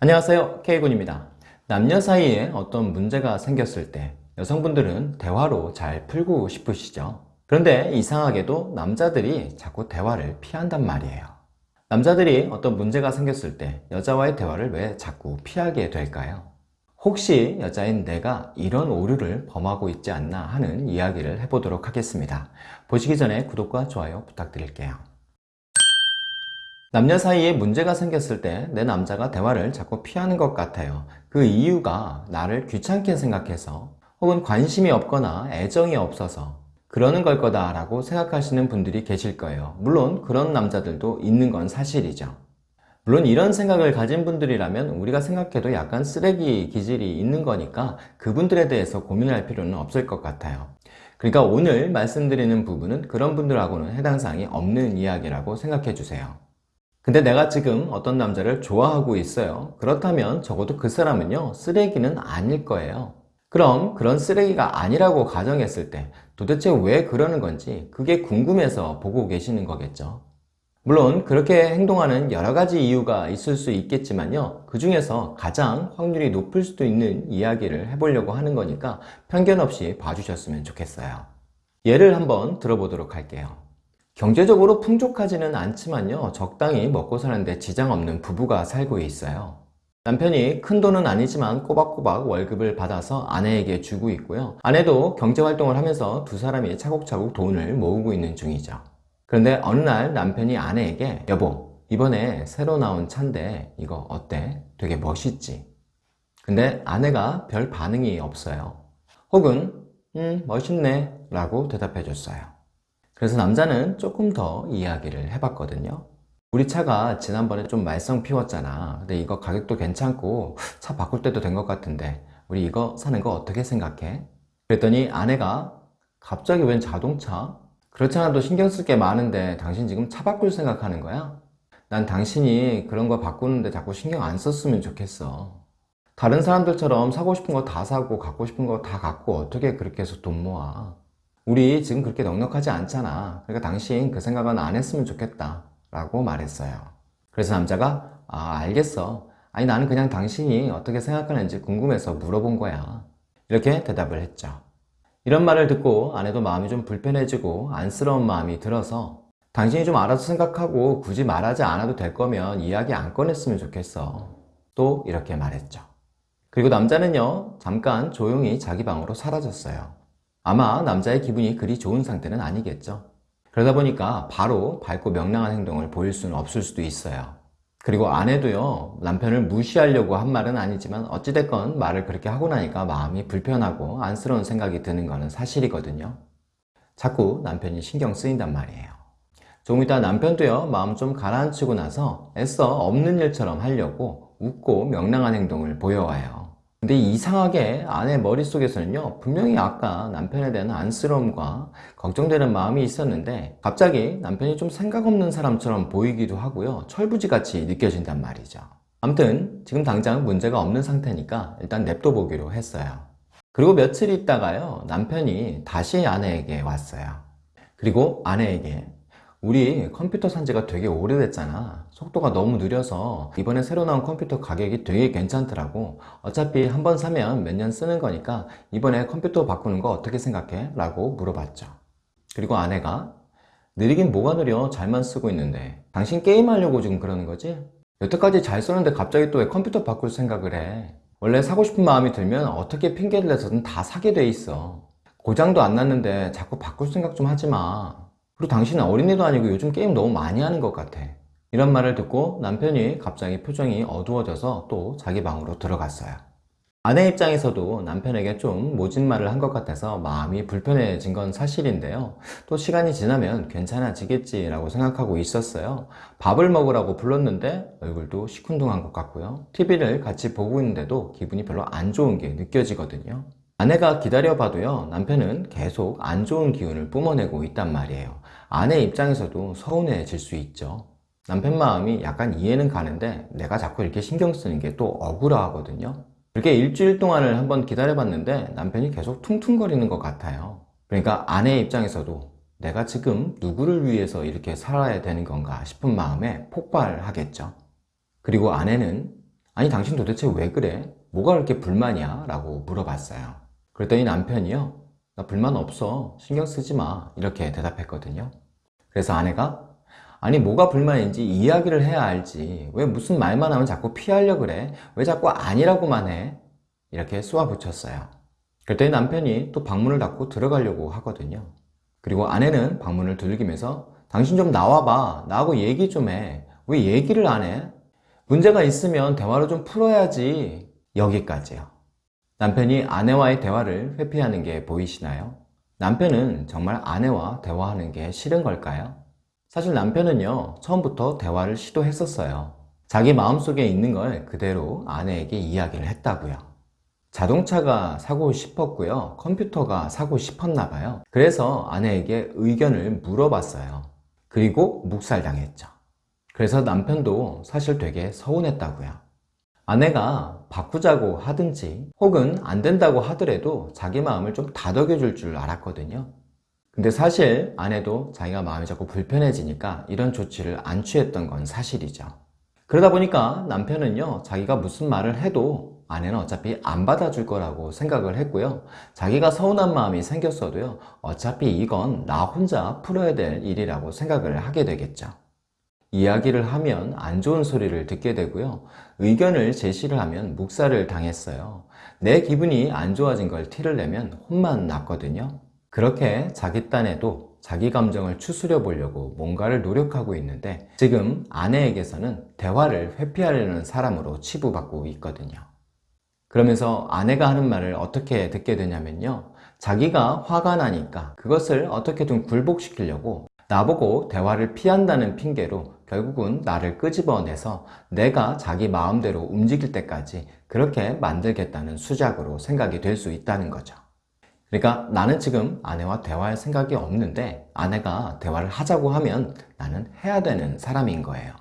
안녕하세요. K군입니다. 남녀 사이에 어떤 문제가 생겼을 때 여성분들은 대화로 잘 풀고 싶으시죠? 그런데 이상하게도 남자들이 자꾸 대화를 피한단 말이에요. 남자들이 어떤 문제가 생겼을 때 여자와의 대화를 왜 자꾸 피하게 될까요? 혹시 여자인 내가 이런 오류를 범하고 있지 않나 하는 이야기를 해보도록 하겠습니다. 보시기 전에 구독과 좋아요 부탁드릴게요 남녀 사이에 문제가 생겼을 때 내 남자가 대화를 자꾸 피하는 것 같아요. 그 이유가 나를 귀찮게 생각해서 혹은 관심이 없거나 애정이 없어서 그러는 걸 거다 라고 생각하시는 분들이 계실 거예요. 물론 그런 남자들도 있는 건 사실이죠. 물론 이런 생각을 가진 분들이라면 우리가 생각해도 약간 쓰레기 기질이 있는 거니까 그분들에 대해서 고민할 필요는 없을 것 같아요. 그러니까 오늘 말씀드리는 부분은 그런 분들하고는 해당 사항이 없는 이야기라고 생각해 주세요 근데 내가 지금 어떤 남자를 좋아하고 있어요. 그렇다면 적어도 그 사람은요 쓰레기는 아닐 거예요. 그럼 그런 쓰레기가 아니라고 가정했을 때 도대체 왜 그러는 건지 그게 궁금해서 보고 계시는 거겠죠. 물론 그렇게 행동하는 여러 가지 이유가 있을 수 있겠지만요 그 중에서 가장 확률이 높을 수도 있는 이야기를 해보려고 하는 거니까 편견 없이 봐주셨으면 좋겠어요. 예를 한번 들어보도록 할게요 경제적으로 풍족하지는 않지만요 적당히 먹고 사는데 지장 없는 부부가 살고 있어요. 남편이 큰 돈은 아니지만 꼬박꼬박 월급을 받아서 아내에게 주고 있고요. 아내도 경제활동을 하면서 두 사람이 차곡차곡 돈을 모으고 있는 중이죠. 그런데 어느 날 남편이 아내에게 여보 이번에 새로 나온 차인데 이거 어때? 되게 멋있지? 근데 아내가 별 반응이 없어요. 혹은 음 멋있네. 라고 대답해 줬어요 그래서 남자는 조금 더 이야기를 해봤거든요 우리 차가 지난번에 좀 말썽 피웠잖아 근데 이거 가격도 괜찮고 차 바꿀 때도 된 것 같은데 우리 이거 사는 거 어떻게 생각해? 그랬더니 아내가 갑자기 웬 자동차? 그렇지 않아도 신경 쓸 게 많은데 당신 지금 차 바꿀 생각하는 거야? 난 당신이 그런 거 바꾸는데 자꾸 신경 안 썼으면 좋겠어 다른 사람들처럼 사고 싶은 거 다 사고 갖고 싶은 거 다 갖고 어떻게 그렇게 해서 돈 모아 우리 지금 그렇게 넉넉하지 않잖아. 그러니까 당신 그 생각은 안 했으면 좋겠다 라고 말했어요. 그래서 남자가 아 알겠어. 아니 나는 그냥 당신이 어떻게 생각하는지 궁금해서 물어본 거야. 이렇게 대답을 했죠. 이런 말을 듣고 아내도 마음이 좀 불편해지고 안쓰러운 마음이 들어서 당신이 좀 알아서 생각하고 굳이 말하지 않아도 될 거면 이야기 안 꺼냈으면 좋겠어. 또 이렇게 말했죠. 그리고 남자는요 잠깐 조용히 자기 방으로 사라졌어요 아마 남자의 기분이 그리 좋은 상태는 아니겠죠. 그러다 보니까 바로 밝고 명랑한 행동을 보일 수는 없을 수도 있어요. 그리고 아내도요 남편을 무시하려고 한 말은 아니지만 어찌됐건 말을 그렇게 하고 나니까 마음이 불편하고 안쓰러운 생각이 드는 것은 사실이거든요. 자꾸 남편이 신경 쓰인단 말이에요. 조금 이따 남편도요 마음 좀 가라앉히고 나서 애써 없는 일처럼 하려고 웃고 명랑한 행동을 보여와요 근데 이상하게 아내 머릿속에서는요 분명히 아까 남편에 대한 안쓰러움과 걱정되는 마음이 있었는데 갑자기 남편이 좀 생각 없는 사람처럼 보이기도 하고요 철부지같이 느껴진단 말이죠. 아무튼 지금 당장 문제가 없는 상태니까 일단 냅둬 보기로 했어요. 그리고 며칠 있다가요 남편이 다시 아내에게 왔어요. 그리고 아내에게 우리 컴퓨터 산지가 되게 오래됐잖아. 속도가 너무 느려서 이번에 새로 나온 컴퓨터 가격이 되게 괜찮더라고. 어차피 한 번 사면 몇 년 쓰는 거니까 이번에 컴퓨터 바꾸는 거 어떻게 생각해? 라고 물어봤죠. 그리고 아내가 느리긴 뭐가 느려? 잘만 쓰고 있는데. 당신 게임하려고 지금 그러는 거지? 여태까지 잘 썼는데 갑자기 또 왜 컴퓨터 바꿀 생각을 해? 원래 사고 싶은 마음이 들면 어떻게 핑계를 내서든 다 사게 돼 있어. 고장도 안 났는데 자꾸 바꿀 생각 좀 하지 마 그리고 당신은 어린애도 아니고 요즘 게임 너무 많이 하는 것 같아. 이런 말을 듣고 남편이 갑자기 표정이 어두워져서 또 자기 방으로 들어갔어요. 아내 입장에서도 남편에게 좀 모진 말을 한 것 같아서 마음이 불편해진 건 사실인데요. 또 시간이 지나면 괜찮아지겠지 라고 생각하고 있었어요. 밥을 먹으라고 불렀는데 얼굴도 시큰둥한 것 같고요. TV를 같이 보고 있는데도 기분이 별로 안 좋은 게 느껴지거든요 아내가 기다려봐도요 남편은 계속 안 좋은 기운을 뿜어내고 있단 말이에요 아내 입장에서도 서운해질 수 있죠 남편 마음이 약간 이해는 가는데 내가 자꾸 이렇게 신경 쓰는 게 또 억울하거든요 이렇게 일주일 동안을 한번 기다려봤는데 남편이 계속 퉁퉁거리는 것 같아요 그러니까 아내 입장에서도 내가 지금 누구를 위해서 이렇게 살아야 되는 건가 싶은 마음에 폭발하겠죠 그리고 아내는 아니 당신 도대체 왜 그래? 뭐가 그렇게 불만이야? 라고 물어봤어요. 그랬더니 남편이요. 나 불만 없어. 신경 쓰지 마. 이렇게 대답했거든요. 그래서 아내가 아니 뭐가 불만인지 이야기를 해야 알지. 왜 무슨 말만 하면 자꾸 피하려 그래? 왜 자꾸 아니라고만 해? 이렇게 쏘아붙였어요. 그랬더니 남편이 또 방문을 닫고 들어가려고 하거든요. 그리고 아내는 방문을 두들기면서 당신 좀 나와봐. 나하고 얘기 좀 해. 왜 얘기를 안 해? 문제가 있으면 대화로 좀 풀어야지. 여기까지요. 남편이 아내와의 대화를 회피하는 게 보이시나요? 남편은 정말 아내와 대화하는 게 싫은 걸까요? 사실 남편은요, 처음부터 대화를 시도했었어요. 자기 마음속에 있는 걸 그대로 아내에게 이야기를 했다고요. 자동차가 사고 싶었고요. 컴퓨터가 사고 싶었나 봐요. 그래서 아내에게 의견을 물어봤어요. 그리고 묵살당했죠. 그래서 남편도 사실 되게 서운했다고요. 아내가 바꾸자고 하든지 혹은 안 된다고 하더라도 자기 마음을 좀 다독여 줄 줄 알았거든요. 근데 사실 아내도 자기가 마음이 자꾸 불편해지니까 이런 조치를 안 취했던 건 사실이죠. 그러다 보니까 남편은요, 자기가 무슨 말을 해도 아내는 어차피 안 받아줄 거라고 생각을 했고요. 자기가 서운한 마음이 생겼어도요, 어차피 이건 나 혼자 풀어야 될 일이라고 생각을 하게 되겠죠. 이야기를 하면 안 좋은 소리를 듣게 되고요. 의견을 제시를 하면 묵살을 당했어요. 내 기분이 안 좋아진 걸 티를 내면 혼만 났거든요. 그렇게 자기 딴에도 자기 감정을 추스려 보려고 뭔가를 노력하고 있는데 지금 아내에게서는 대화를 회피하려는 사람으로 치부받고 있거든요. 그러면서 아내가 하는 말을 어떻게 듣게 되냐면요. 자기가 화가 나니까 그것을 어떻게든 굴복시키려고 나보고 대화를 피한다는 핑계로 결국은 나를 끄집어내서 내가 자기 마음대로 움직일 때까지 그렇게 만들겠다는 수작으로 생각이 될 수 있다는 거죠. 그러니까 나는 지금 아내와 대화할 생각이 없는데 아내가 대화를 하자고 하면 나는 해야 되는 사람인 거예요.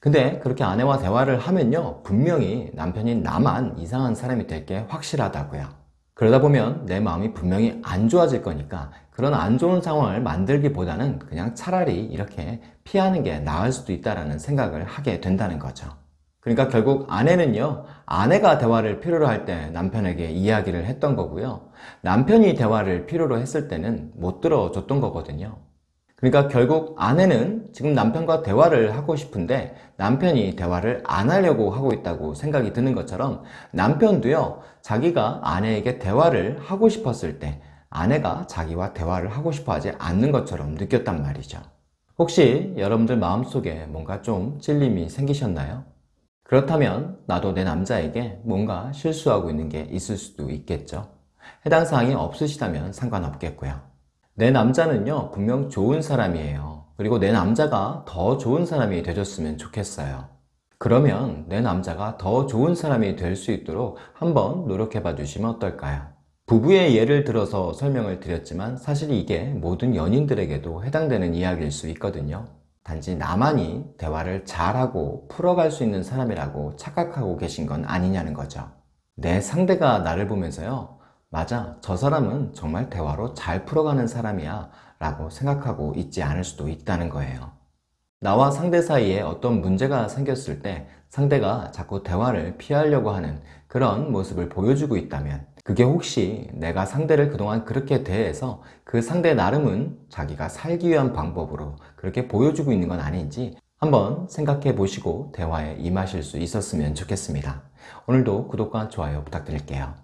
근데 그렇게 아내와 대화를 하면요, 분명히 남편인 나만 이상한 사람이 될 게 확실하다고요. 그러다 보면 내 마음이 분명히 안 좋아질 거니까 그런 안 좋은 상황을 만들기보다는 그냥 차라리 이렇게 피하는 게 나을 수도 있다는 생각을 하게 된다는 거죠. 그러니까 결국 아내는요, 아내가 대화를 필요로 할 때 남편에게 이야기를 했던 거고요. 남편이 대화를 필요로 했을 때는 못 들어줬던 거거든요. 그러니까 결국 아내는 지금 남편과 대화를 하고 싶은데 남편이 대화를 안 하려고 하고 있다고 생각이 드는 것처럼 남편도요 자기가 아내에게 대화를 하고 싶었을 때 아내가 자기와 대화를 하고 싶어 하지 않는 것처럼 느꼈단 말이죠. 혹시 여러분들 마음속에 뭔가 좀 찔림이 생기셨나요? 그렇다면 나도 내 남자에게 뭔가 실수하고 있는 게 있을 수도 있겠죠. 해당 사항이 없으시다면 상관없겠고요. 내 남자는요 분명 좋은 사람이에요. 그리고 내 남자가 더 좋은 사람이 되줬으면 좋겠어요. 그러면 내 남자가 더 좋은 사람이 될 수 있도록 한번 노력해 봐 주시면 어떨까요? 부부의 예를 들어서 설명을 드렸지만 사실 이게 모든 연인들에게도 해당되는 이야기일 수 있거든요. 단지 나만이 대화를 잘하고 풀어갈 수 있는 사람이라고 착각하고 계신 건 아니냐는 거죠. 내 상대가 나를 보면서요 맞아 저 사람은 정말 대화로 잘 풀어가는 사람이야 라고 생각하고 있지 않을 수도 있다는 거예요. 나와 상대 사이에 어떤 문제가 생겼을 때 상대가 자꾸 대화를 피하려고 하는 그런 모습을 보여주고 있다면 그게 혹시 내가 상대를 그동안 그렇게 대해서 그 상대 나름은 자기가 살기 위한 방법으로 그렇게 보여주고 있는 건 아닌지 한번 생각해 보시고 대화에 임하실 수 있었으면 좋겠습니다. 오늘도 구독과 좋아요 부탁드릴게요.